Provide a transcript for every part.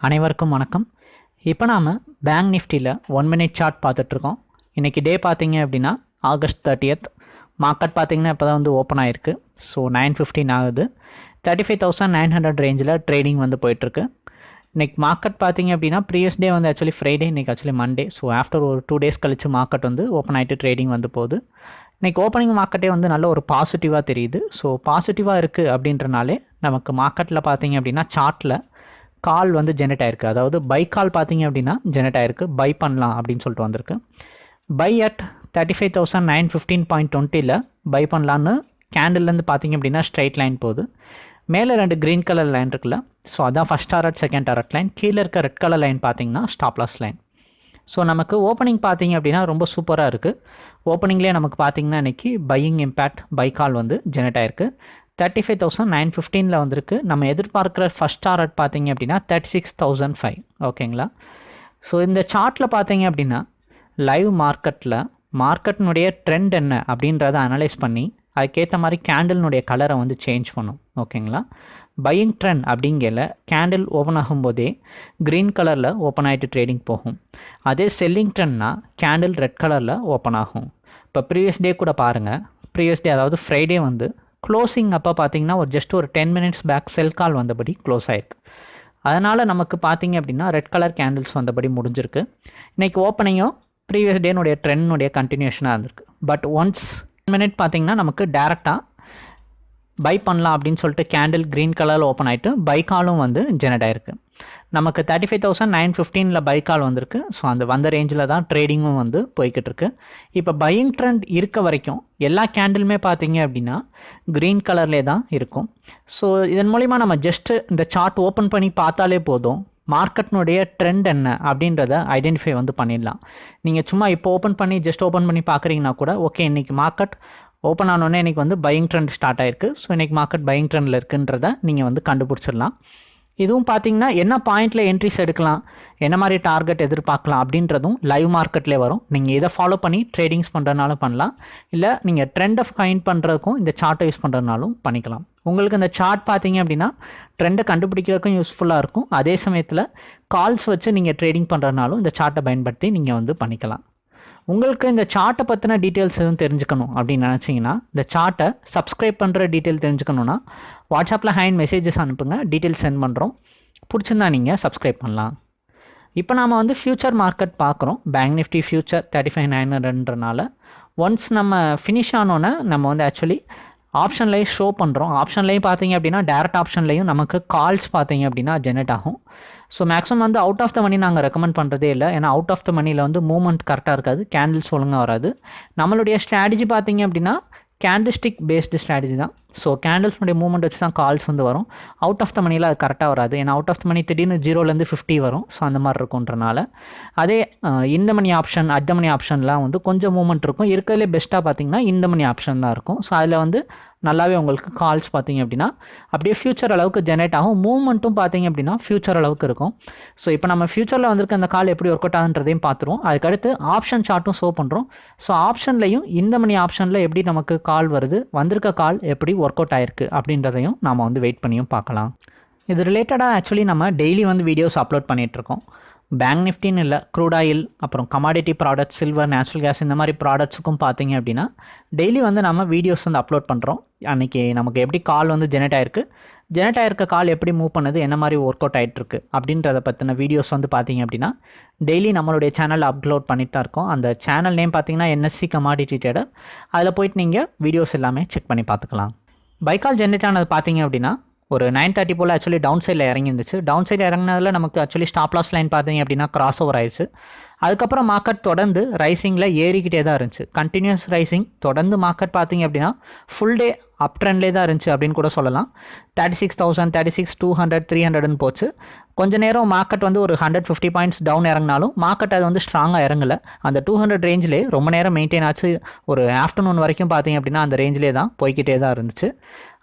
அனைவருக்கும் வணக்கம். இப்போ நாம் பேங்க் நிஃப்டியில் ஒன் மினிட் சார்ட் பார்த்துட்ருக்கோம். இன்றைக்கி டே பார்த்தீங்க அப்படின்னா ஆகஸ்ட் தேர்ட்டியத் மார்க்கெட் பார்த்தீங்கன்னா இப்போ தான் வந்து ஓப்பன் ஆகிருக்கு ஸோ நைன் ஃபிஃப்டின் ஆகுது. Thirty five thousand nine hundred ரேஞ்சில் ட்ரேடிங் வந்து போயிட்டுருக்கு இன்றைக்கி மார்க்கெட் பார்த்தீங்க அப்படின்னா ப்ரீவியஸ் டே வந்து ஆக்சுவலி ஃப்ரைடே இன்றைக்கி ஆக்சுவலி மண்டே ஸோ ஆஃப்டர் ஒரு டூ டேஸ் கழிச்சு மார்க்கெட் வந்து ஓப்பன் ஆகிட்டு ட்ரேடிங் வந்து போகுது. இன்றைக்கி ஓப்பனிங் மார்க்கெட்டே வந்து நல்ல ஒரு பாசிட்டிவாக தெரியுது. ஸோ பாசிட்டிவாக இருக்குது அப்படின்றனாலே நமக்கு மார்க்கெட்டில் பார்த்தீங்க அப்படின்னா சார்ட்டில் கால் வந்து ஜெனரேட் ஆயிருக்கு. அதாவது பை கால் பார்த்தீங்க அப்படின்னா ஜெனரேட் ஆயிருக்கு. பை பண்ணலாம் அப்படின்னு சொல்லிட்டு வந்திருக்கு. Buy at thirty five thousand nine fifteen point டுவெண்ட்டியில் பை பண்ணலான்னு கேண்டில்லேருந்து பார்த்தீங்க அப்படின்னா ஸ்ட்ரைட் லைன் போகுது. மேலே ரெண்டு க்ரீன் கலர் லைன் இருக்குல்ல. ஸோ அதான் first target second target line கீழே இருக்க ரெட் கலர் லைன் பார்த்தீங்கன்னா ஸ்டாப்லாஸ் லைன் ஸோ நமக்கு ஓப்பனிங் பார்த்தீங்க அப்படின்னா ரொம்ப சூப்பராக இருக்குது ஓப்பனிங்லேயே நமக்கு பார்த்தீங்கன்னா இன்றைக்கி பையிங் இம்பேக்ட் பை கால் வந்து ஜெனரேட் ஆயிருக்கு. தேர்ட்டி ஃபைவ் தௌசண்ட் நைன் ஃபிஃப்டீனில் வந்திருக்கு. நம்ம எதிர்பார்க்குற ஃபஸ்ட் டாரட் பார்த்தீங்க அப்படின்னா தேர்ட்டி சிக்ஸ் தௌசண்ட் ஃபைவ் ஓகேங்களா ஸோ இந்த சார்ட்டில் பார்த்தீங்க அப்படின்னா லைவ் மார்க்கெட்டில் மார்க்கெட்டினுடைய ட்ரெண்ட் என்ன அப்படின்றத அனலைஸ் பண்ணி அதுக்கேற்ற மாதிரி கேண்டில்னுடைய கலரை வந்து சேஞ்ச் பண்ணும். ஓகேங்களா பையிங் ட்ரெண்ட் அப்படிங்கல கேண்டில் ஓப்பன் ஆகும்போதே க்ரீன் கலரில் ஓப்பன் ஆகிட்டு ட்ரேடிங் போகும். அதே செல்லிங் ட்ரெண்ட்னா கேண்டில் ரெட் கலரில் ஓப்பன் ஆகும். இப்போ ப்ரீவியஸ் டே கூட பாருங்கள் ப்ரீவியஸ் டே அதாவது ஃப்ரைடே வந்து க்ளோசிங் அப்போ பார்த்தீங்கன்னா ஒரு ஜஸ்ட் ஒரு ten minutes back sell call வந்தபடி க்ளோஸ் ஆயிருக்கு. அதனால் நமக்கு பார்த்தீங்க அப்படின்னா ரெட் கலர் கேண்டில்ஸ் வந்தபடி முடிஞ்சிருக்கு. இன்றைக்கி ஓப்பனிங்கும் ப்ரீவியஸ் டேனுடைய ட்ரெண்டினுடைய கண்டினியூஷனாக இருந்திருக்கு. பட் ஒன்ஸ் மினிட் பார்த்தீங்கன்னா நமக்கு டேரெக்டாக பை பண்ணலாம் அப்படின்னு சொல்லிட்டு கேண்டில் க்ரீன் கலரில் ஓப்பன் ஆகிட்டு பை காலும் வந்து ஜெனரேட் ஆயிருக்கு. நமக்கு தேர்ட்டி ஃபைவ் தௌசண்ட் நைன் ஃபிஃப்டீனில் பை கால் வந்திருக்கு. ஸோ அந்த வந்த ரேஞ்சில் தான் ட்ரேடிங்கும் வந்து போய்கிட்டு இருக்கு இப்போ பையிங் ட்ரெண்ட் இருக்க வரைக்கும் எல்லா கேண்டிலுமே பார்த்தீங்க அப்படின்னா க்ரீன் கலர்லேயே தான் இருக்கும். ஸோ இதன் மூலிமா நம்ம ஜஸ்ட்டு இந்த சார்ட் ஓப்பன் பண்ணி பார்த்தாலே போதும். மார்க்கெட்னுடைய ட்ரெண்ட் என்ன அப்படின்றத ஐடென்டிஃபை வந்து பண்ணிடலாம். நீங்கள் சும்மா இப்போ ஓப்பன் பண்ணி ஜஸ்ட் ஓப்பன் பண்ணி பார்க்குறீங்கன்னா கூட ஓகே இன்றைக்கி மார்க்கெட் ஓப்பன் ஆனோடனே இன்றைக்கி வந்து பையிங் ட்ரெண்ட் ஸ்டார்ட் ஆயிருக்கு. ஸோ இன்றைக்கி மார்க்கெட் பையிங் ட்ரெண்டில் இருக்குன்றத நீங்கள் வந்து கண்டுபிடிச்சிடலாம். இதுவும் பார்த்தீங்கன்னா என்ன பாயிண்டில் என்ட்ரிஸ் எடுக்கலாம் என்ன மாதிரி டார்கெட் எதிர்பார்க்கலாம் அப்படின்றதும் லைவ் மார்க்கெட்லேயே வரும். நீங்கள் இதை ஃபாலோ பண்ணி ட்ரேடிங்ஸ் பண்ணுறதுனாலும் பண்ணலாம். இல்லை நீங்கள் ட்ரெண்டை ஃபைண்ட் பண்ணுறதுக்கும் இந்த சார்ட்டை யூஸ் பண்ணுறதுனாலும் பண்ணிக்கலாம். உங்களுக்கு இந்த சார்ட் பார்த்தீங்க அப்படின்னா ட்ரெண்டை கண்டுபிடிக்கிறதுக்கும் யூஸ்ஃபுல்லாக இருக்கும். அதே சமயத்தில் கால்ஸ் வச்சு நீங்கள் ட்ரேடிங் பண்ணுறதுனாலும் இந்த சார்ட்டை பயன்படுத்தி நீங்கள் வந்து பண்ணிக்கலாம். உங்களுக்கு இந்த சார்ட்டை பற்றின டீட்டெயில்ஸ் எதுவும் தெரிஞ்சுக்கணும் அப்படின்னு நினச்சிங்கன்னா இந்த சார்ட்டை சப்ஸ்கிரைப் பண்ணுற டீட்டெயில் தெரிஞ்சுக்கணுன்னா வாட்ஸ்அப்பில் ஹேண்ட் மெசேஜஸ் அனுப்புங்க டீட்டெயில்ஸ் சென்ட் பண்ணுறோம். பிடிச்சிருந்தா நீங்கள் சப்ஸ்கிரைப் பண்ணலாம். இப்போ நாம் வந்து ஃப்யூச்சர் மார்க்கெட் பார்க்குறோம். Bank Nifty future thirty five nine ஹண்ட்ரட்ன்றனால once நம்ம ஃபினிஷ் ஆனோன்னே நம்ம வந்து ஆக்சுவலி ஆப்ஷன்லேயும் ஷோ பண்ணுறோம். ஆப்ஷன்லேயும் பார்த்தீங்க அப்படின்னா டேரக்ட் ஆப்ஷன்லேயும் நமக்கு கால்ஸ் பார்த்தீங்க அப்படின்னா ஜெனரேட் ஆகும். ஸோ மேக்ஸிமம் வந்து அவுட் ஆஃப் த மணி நாங்கள் ரெக்கமெண்ட் பண்ணுறதே இல்லை. ஏன்னா அவுட் ஆஃப் த மணியில் வந்து மூவ்மெண்ட் கரெக்டாக இருக்காது. கேண்டில்ஸ் ஒழுங்காக வராது. நம்மளுடைய ஸ்ட்ராட்டஜி பார்த்தீங்க அப்படின்னா கேண்டிஸ்டிக் பேஸ்டு ஸ்ட்ராட்டஜி தான். ஸோ கேண்டில்ஸ்னுடைய மூவ்மெண்ட் வச்சு தான் கால்ஸ் வந்து வரும். அவுட் ஆஃப் த மணியில் அது கரெக்டாக வராது. ஏன்னா அவுட் ஆஃப் த மணி திடீர்னு ஜீரோலேருந்து ஃபிஃப்டி வரும். ஸோ அந்த மாதிரி இருக்குன்றனால அதே இந்த மணி ஆப்ஷன் அத்த மணி ஆப்ஷன்லாம் வந்து கொஞ்சம் மூவ்மெண்ட் இருக்கும். இருக்கிறதுலே பெஸ்ட்டாக பார்த்தீங்கன்னா இந்த மணி ஆப்ஷன் தான் இருக்கும். ஸோ அதில் வந்து நல்லாவே உங்களுக்கு கால்ஸ் பார்த்தீங்க அப்படின்னா அப்படியே ஃபியூச்சர் அளவுக்கு ஜெனரேட் ஆகும். மூவ்மெண்ட்டும் பார்த்தீங்க அப்படின்னா ஃபியூச்சர் அளவுக்கு இருக்கும். ஸோ இப்போ நம்ம ஃபியூச்சரில் வந்திருக்க அந்த கால் எப்படி ஒர்க் அவுட் ஆகுன்றதையும் பார்த்துருவோம். அதுக்கடுத்து ஆப்ஷன் சார்ட்டும் ஷோ பண்ணுறோம் ஸோ ஆப்ஷன்லையும் இந்த மணி ஆப்ஷனில் எப்படி நமக்கு கால் வருது வந்திருக்க கால் எப்படி ஒர்க் அவுட் ஆயிருக்கு அப்படின்றதையும் நாம் வந்து வெயிட் பண்ணியும் பார்க்கலாம். இது ரிலேட்டடாக ஆக்சுவலி நம்ம டெய்லி வந்து வீடியோஸ் அப்லோட் பண்ணிகிட்ருக்கோம் பேங்க் நிஃப்டின்னு இல்லை க்ரூட் ஆயில் அப்புறம் commodity products silver natural gas இந்த மாதிரி ப்ராடக்ட்ஸுக்கும் பார்த்தீங்க அப்படின்னா டெய்லி வந்து நம்ம வீடியோஸ் வந்து அப்லோட் பண்ணுறோம் அன்றைக்கி நமக்கு எப்படி கால் வந்து ஜெனரேட் ஆயிருக்கு ஜெனரேட் ஆயிருக்க கால் எப்படி மூவ் பண்ணுது என்ன மாதிரி ஒர்க் அவுட் ஆகிட்டுருக்கு அப்படின்றத பற்றின வீடியோஸ் வந்து பார்த்தீங்க அப்படின்னா டெய்லி நம்மளுடைய சேனல் அப்லோட் பண்ணிட்டு தான் இருக்கோம். அந்த சேனல் நேம் பார்த்தீங்கன்னா என்எஸ்சி கமாடிட்டி ட்ரேடர் அதில் போயிட்டு நீங்கள் வீடியோஸ் எல்லாமே செக் பண்ணி பார்த்துக்கலாம். பைக்கால் ஜென்ரேட் ஆனது பார்த்தீங்க அப்படின்னா ஒரு நைன் தேர்ட்டி போல் ஆக்சுவலி டவுன் சைடில் இறங்கி இருந்துச்சு டவுன் சைடில் இறங்கினதில் நமக்கு ஆக்சுவலி ஸ்டாப் லாஸ் லைன் பார்த்தீங்க அப்படின்னா கிராஸ் ஓவர் ஆயிடுச்சு. அதுக்கப்புறம் மார்க்கெட் தொடர்ந்து ரைசிங்கில் ஏறிக்கிட்டே தான் இருந்துச்சு. கண்டினியூஸ் ரைசிங் தொடர்ந்து மார்க்கெட் பார்த்தீங்க அப்படின்னா ஃபுல் டே அப் ட்ரெண்ட்லே தான் இருந்துச்சு அப்படின்னு கூட சொல்லலாம். Thirty six thousand thirty six two hundred three ஹண்ட்ரட்னு போச்சு. கொஞ்ச நேரம் மார்க்கெட் வந்து ஒரு ஹண்ட்ரட் ஃபிஃப்டி பாயிண்ட்ஸ் டவுன் இறங்கினாலும் மார்க்கெட் அது வந்து ஸ்ட்ராங்காக இறங்கலை. அந்த டூ ஹண்ட்ரட் ரேஞ்சிலே ரொம்ப நேரம் மெயின்டைன் ஆச்சு. ஒரு ஆஃப்டர்நூன் வரைக்கும் பார்த்தீங்க அப்படின்னா அந்த ரேஞ்சிலே தான் போய்கிட்டே தான் இருந்துச்சு.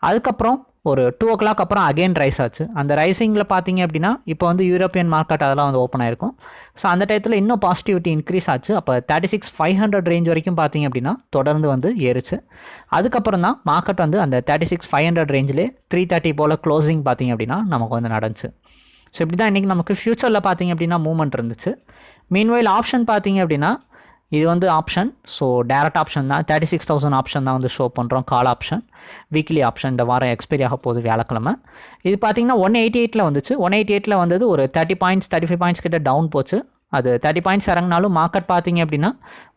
அதுக்கப்புறம் ஒரு டூ ஓ கிளாக் அப்புறம் அகைன் ரைஸ் ஆச்சு. அந்த ரைசிங்கில் பார்த்தீங்க அப்படின்னா இப்போ வந்து யூரோப்பியன் மார்க்கெட் அதெல்லாம் வந்து ஓப்பன் ஆயிருக்கும். ஸோ அந்த டயத்தில் இன்னும் பாசிட்டிவிட்டி இன்க்ரீஸ் ஆச்சு. அப்போ thirty six five hundred range வரைக்கும் பார்த்தீங்க அப்படின்னா தொடர்ந்து வந்து ஏறுச்சு. அதுக்கப்புறம் தான் மார்க்கெட் வந்து அந்த தேர்ட்டி சிக்ஸ் ஃபைவ் ஹண்ட்ரட் ரேஞ்சிலே த்ரீ தேர்ட்டி போல் க்ளோசிங் பார்த்தீங்க அப்படின்னா நமக்கு வந்து நடந்துச்சு. ஸோ இப்படி தான் இன்றைக்கி நமக்கு ஃப்யூச்சரில் பார்த்தீங்க அப்படின்னா மூவ்மெண்ட் இருந்துச்சு. மீன்வைல் ஆப்ஷன் பார்த்தீங்க அப்படின்னா இது வந்து ஆப்ஷன் ஸோ டேரக்ட் ஆப்ஷன் தான். தேர்ட்டி சிக்ஸ் தௌசண்ட் ஆப்ஷன் தான் வந்து ஷோ பண்ணுறோம் கால் ஆப்ஷன் வீக்லி ஆப்ஷன் இந்த வாரம் எக்ஸ்பைரி ஆக போகுது வியாழக்கிழமை. இது பார்த்தீங்கன்னா ஒன் எயிட்டி எயிட்டில் வந்துச்சு. ஒன் எயிட்டி எயிட்டில் வந்தது ஒரு thirty points thirty five points கிட்ட டவுன் போச்சு. அது தேர்ட்டி பாயிண்ட்ஸ் இறங்கினாலும் மார்க்கெட் பார்த்தீங்க அப்படின்னா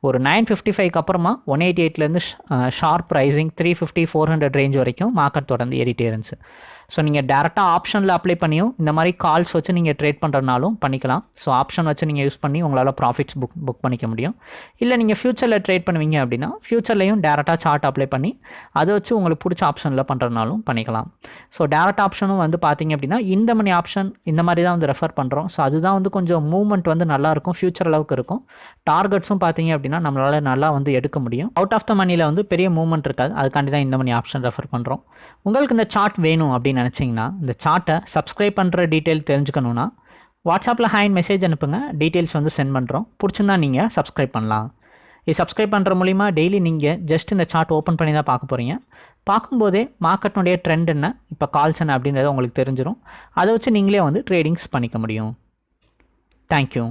ஒரு நைன் ஃபிஃப்டி ஃபைவ்க்கு அப்புறமா one eighty எயிட்லேருந்து sharp rising three fifty four hundred range வரைக்கும் மார்க்கெட் தொடர்ந்து ஏறிட்டே இருந்துச்சு. ஸோ நீங்கள் டேரெக்டாக ஆப்ஷனில் அப்ளை பண்ணியும் இந்த மாதிரி கால்ஸ் வச்சு நீங்கள் ட்ரேட் பண்ணுறதுனாலும் பண்ணிக்கலாம். ஸோ ஆப்ஷன் வச்சு நீங்கள் யூஸ் பண்ணி உங்களால் ப்ராஃபிட்ஸ் புக் புக் பண்ணிக்க முடியும். இல்லை நீங்கள் ஃப்யூச்சரில் ட்ரேட் பண்ணுவீங்க அப்படின்னா ஃப்யூச்சர்லையும் டேரெக்டாக சார்ட் அப்ளை பண்ணி அதை வச்சு உங்களுக்கு பிடிச்ச ஆப்ஷனில் பண்ணுறதுனாலும் பண்ணிக்கலாம். ஸோ டேரக்ட் ஆப்ஷனும் வந்து பார்த்தீங்க அப்படின்னா இந்த மணி ஆப்ஷன் இந்த மாதிரி தான் வந்து ரெஃபர் பண்ணுறோம் ஸோ அதுதான் வந்து கொஞ்சம் மூவ்மெண்ட் வந்து நல்லாயிருக்கும் ஃப்யூச்சர் அளவுக்கு இருக்கும். டார்கெட்ஸும் பார்த்தீங்க அப்படின்னா நம்மளால் நல்லா வந்து எடுக்க முடியும். அவுட் ஆஃப் த மணியில் வந்து பெரிய மூவ்மெண்ட் இருக்காது. அதுக்காண்டி தான் இந்த மணி ஆப்ஷன் ரெஃபர் பண்ணுறோம் உங்களுக்கு இந்த சார்ட் வேணும் அப்படின்னு நினச்சிங்கன்னா இந்த சார்ட்டை சப்ஸ்கிரைப் பண்ணுற டீட்டெயில் தெரிஞ்சுக்கணுன்னா வாட்ஸ்அப்பில் ஹேண்ட் மெசேஜ் அனுப்புங்க. டீட்டெயில்ஸ் வந்து சென்ட் பண்ணுறோம் பிடிச்சிருந்தா நீங்கள் சப்ஸ்கிரைப் பண்ணலாம். இது சப்ஸ்கிரைப் பண்ணுற மூலிமா டெய்லி நீங்கள் ஜஸ்ட் இந்த சார்ட் ஓப்பன் பண்ணி தான் பார்க்க போகிறீங்க பார்க்கும்போதே மார்க்கெட்னுடைய ட்ரெண்ட் என்ன இப்போ கால்ஸ் என்ன அப்படின்றத உங்களுக்கு தெரிஞ்சிடும் அதை வச்சு நீங்களே வந்து ட்ரேடிங்ஸ் பண்ணிக்க முடியும். தேங்க்யூ